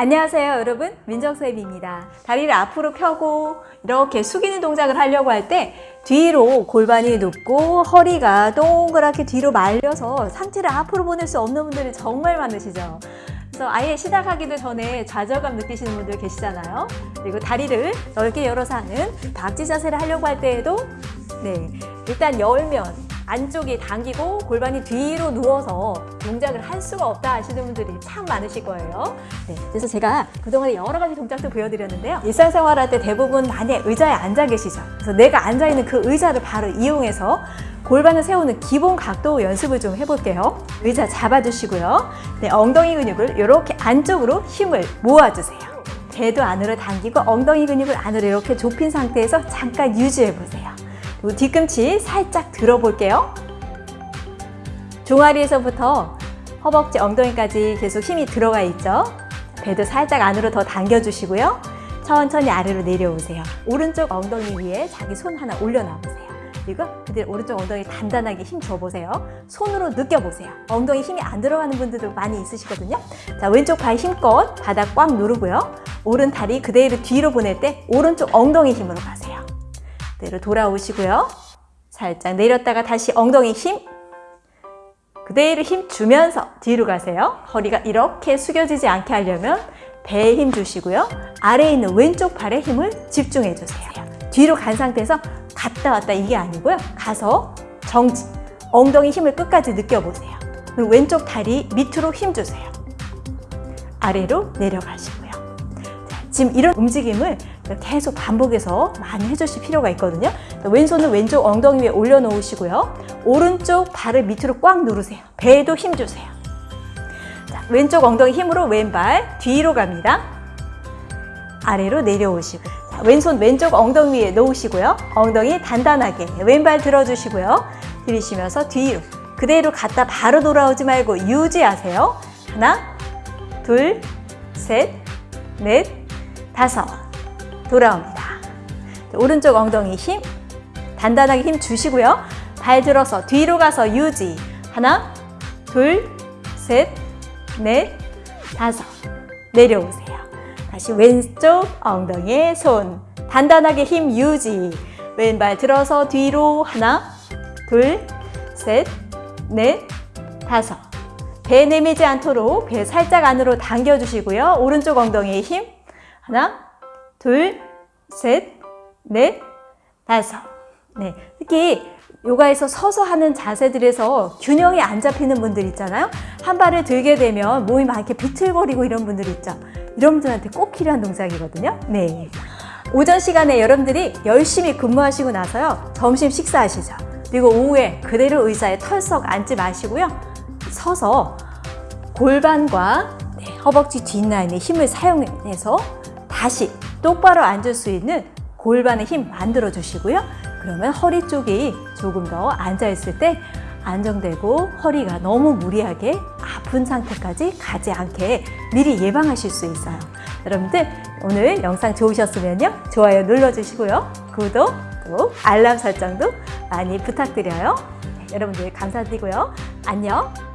안녕하세요 여러분. 민정쌤입니다. 다리를 앞으로 펴고 이렇게 숙이는 동작을 하려고 할 때 뒤로 골반이 눕고 허리가 동그랗게 뒤로 말려서 상체를 앞으로 보낼 수 없는 분들이 정말 많으시죠. 그래서 아예 시작하기도 전에 좌절감 느끼시는 분들 계시잖아요. 그리고 다리를 넓게 열어서 하는 박지 자세를 하려고 할 때에도 네 일단 열면 안쪽이 당기고 골반이 뒤로 누워서 동작을 할 수가 없다 하시는 분들이 참 많으실 거예요. 네, 그래서 제가 그동안에 여러 가지 동작도 보여드렸는데요. 일상생활할 때 대부분 많이 의자에 앉아 계시죠. 그래서 내가 앉아있는 그 의자를 바로 이용해서 골반을 세우는 기본 각도 연습을 좀 해볼게요. 의자 잡아주시고요. 네, 엉덩이 근육을 이렇게 안쪽으로 힘을 모아주세요. 배도 안으로 당기고 엉덩이 근육을 안으로 이렇게 좁힌 상태에서 잠깐 유지해보세요. 뒤꿈치 살짝 들어볼게요. 종아리에서부터 허벅지, 엉덩이까지 계속 힘이 들어가 있죠. 배도 살짝 안으로 더 당겨주시고요. 천천히 아래로 내려오세요. 오른쪽 엉덩이 위에 자기 손 하나 올려놔보세요. 그리고 그대로 오른쪽 엉덩이 단단하게 힘 줘보세요. 손으로 느껴보세요. 엉덩이 힘이 안 들어가는 분들도 많이 있으시거든요. 자, 왼쪽 발 힘껏 바닥 꽉 누르고요. 오른 다리 그대로 뒤로 보낼 때 오른쪽 엉덩이 힘으로 가세요. 그대로 돌아오시고요. 살짝 내렸다가 다시 엉덩이 힘 그대로 힘 주면서 뒤로 가세요. 허리가 이렇게 숙여지지 않게 하려면 배에 힘 주시고요. 아래에 있는 왼쪽 팔에 힘을 집중해 주세요. 뒤로 간 상태에서 갔다 왔다 이게 아니고요. 가서 정지, 엉덩이 힘을 끝까지 느껴보세요. 그리고 왼쪽 다리 밑으로 힘 주세요. 아래로 내려가시고요. 자, 지금 이런 움직임을 계속 반복해서 많이 해주실 필요가 있거든요. 왼손은 왼쪽 엉덩이 위에 올려놓으시고요. 오른쪽 발을 밑으로 꽉 누르세요. 배에도 힘 주세요. 자, 왼쪽 엉덩이 힘으로 왼발 뒤로 갑니다. 아래로 내려오시고 자, 왼손 왼쪽 엉덩이 위에 놓으시고요. 엉덩이 단단하게 왼발 들어주시고요. 들이쉬면서 뒤로 그대로 갔다 바로 돌아오지 말고 유지하세요. 하나, 둘, 셋, 넷, 다섯. 돌아옵니다. 오른쪽 엉덩이 힘. 단단하게 힘 주시고요. 발 들어서 뒤로 가서 유지. 하나 둘셋넷 다섯. 내려오세요. 다시 왼쪽 엉덩이에 손. 단단하게 힘 유지. 왼발 들어서 뒤로. 하나 둘셋넷 다섯. 배 내밀지 않도록 배 살짝 안으로 당겨주시고요. 오른쪽 엉덩이에 힘 하나 둘, 셋, 넷, 다섯. 네, 특히 요가에서 서서 하는 자세들에서 균형이 안 잡히는 분들 있잖아요. 한 발을 들게 되면 몸이 막 이렇게 비틀거리고 이런 분들 있죠. 이런 분들한테 꼭 필요한 동작이거든요. 네. 오전 시간에 여러분들이 열심히 근무하시고 나서요. 점심 식사하시죠. 그리고 오후에 그대로 의자에 털썩 앉지 마시고요. 서서 골반과 네, 허벅지 뒷라인에 힘을 사용해서 다시 똑바로 앉을 수 있는 골반의 힘 만들어 주시고요. 그러면 허리 쪽이 조금 더 앉아있을 때 안정되고 허리가 너무 무리하게 아픈 상태까지 가지 않게 미리 예방하실 수 있어요. 여러분들 오늘 영상 좋으셨으면요. 좋아요 눌러주시고요. 구독, 또 알람 설정도 많이 부탁드려요. 네, 여러분들 감사드리고요. 안녕!